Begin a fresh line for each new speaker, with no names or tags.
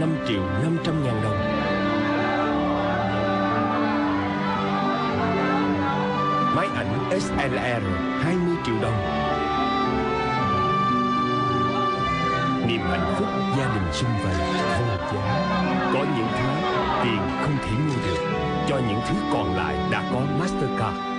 5 triệu 500 ngàn đồng. Máy ảnh SLR 20 triệu đồng. Niềm hạnh phúc gia đình xung vầy, vô giá. Có những thứ tiền không thể mua được. Cho những thứ còn lại đã có Mastercard.